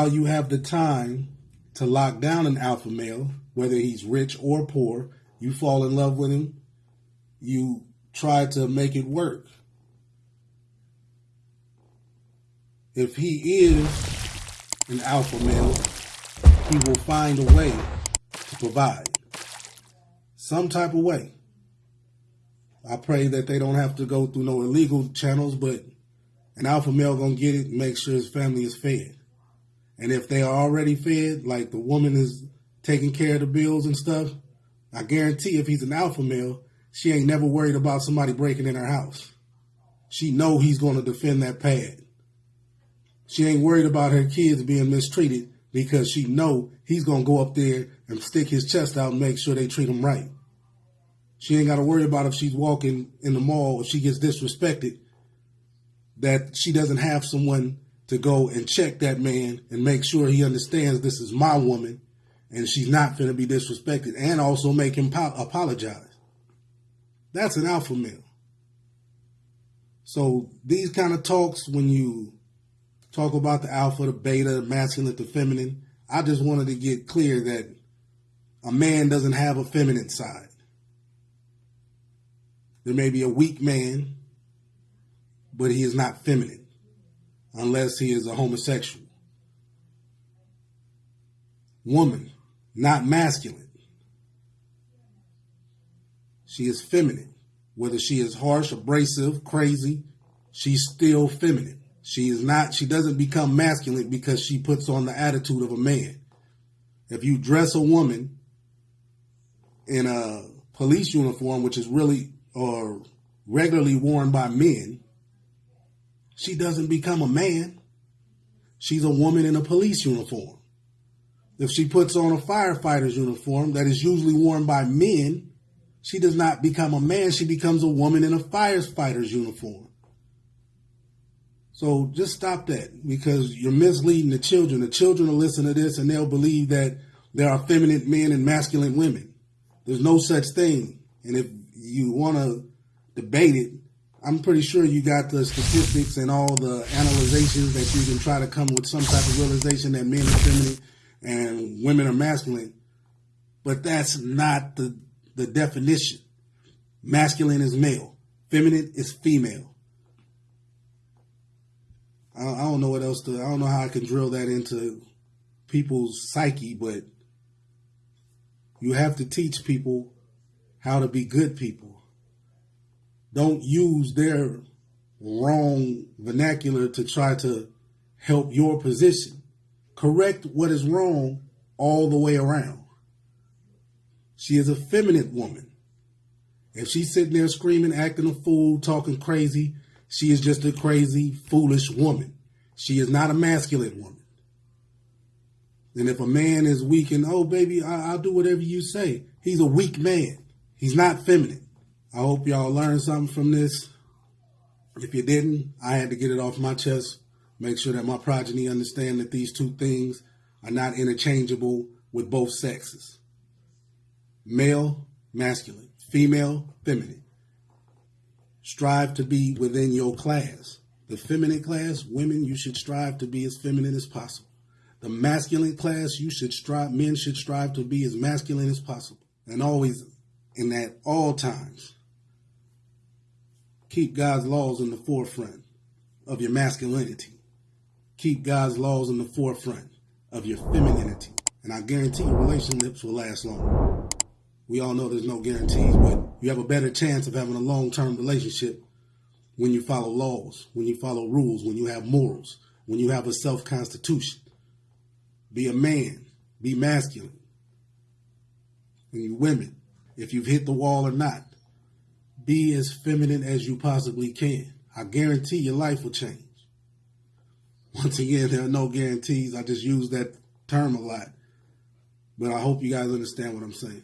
while you have the time to lock down an alpha male, whether he's rich or poor, you fall in love with him, you try to make it work. If he is an alpha male, he will find a way to provide. Some type of way. I pray that they don't have to go through no illegal channels, but an alpha male gonna get it make sure his family is fed. And if they are already fed, like the woman is taking care of the bills and stuff, I guarantee if he's an alpha male, she ain't never worried about somebody breaking in her house. She know he's going to defend that pad. She ain't worried about her kids being mistreated because she know he's going to go up there and stick his chest out and make sure they treat him right. She ain't got to worry about if she's walking in the mall, if she gets disrespected, that she doesn't have someone to go and check that man and make sure he understands this is my woman and she's not going to be disrespected and also make him po- apologize. That's an alpha male. So these kind of talks, when you talk about the alpha, the beta, the masculine, the feminine, I just wanted to get clear that a man doesn't have a feminine side. There may be a weak man, but he is not feminine unless he is a homosexual. Woman, not masculine. She is feminine. Whether she is harsh, abrasive, crazy, she's still feminine. She is not, she doesn't become masculine because she puts on the attitude of a man. If you dress a woman in a police uniform, which is really or regularly worn by men, she doesn't become a man. She's a woman in a police uniform. If she puts on a firefighter's uniform that is usually worn by men, she does not become a man. She becomes a woman in a firefighter's uniform. So just stop that because you're misleading the children. The children will listen to this and they'll believe that there are feminine men and masculine women. There's no such thing. And if you want to debate it, I'm pretty sure you got the statistics and all the analyzations that you can try to come with some type of realization that men are feminine and women are masculine. But that's not the, the definition. Masculine is male, feminine is female. I, I don't know what else to, I don't know how I can drill that into people's psyche, but you have to teach people how to be good people. Don't use their wrong vernacular to try to help your position correct what is wrong all the way around. She is a feminine woman. If she's sitting there screaming, acting a fool, talking crazy, she is just a crazy, foolish woman. She is not a masculine woman. And if a man is weak and, oh, baby, I- will do whatever you say, he's a weak man. He's not feminine. I hope y'all learned something from this. If you didn't, I had to get it off my chest make sure that my progeny understand that these two things are not interchangeable with both sexes. Male, masculine, female, feminine. Strive to be within your class. The feminine class, women, you should strive to be as feminine as possible. The masculine class, you should strive, men should strive to be as masculine as possible. And always, in at all times, keep God's laws in the forefront of your masculinity keep God's laws in the forefront of your femininity. And I guarantee your relationships will last long. We all know there's no guarantees, but you have a better chance of having a long term relationship when you follow laws, when you follow rules, when you have morals, when you have a self constitution. Be a man, be masculine. And you women, if you've hit the wall or not, be as feminine as you possibly can. I guarantee your life will change. Once again, there are no guarantees. I just use that term a lot. But I hope you guys understand what I'm saying.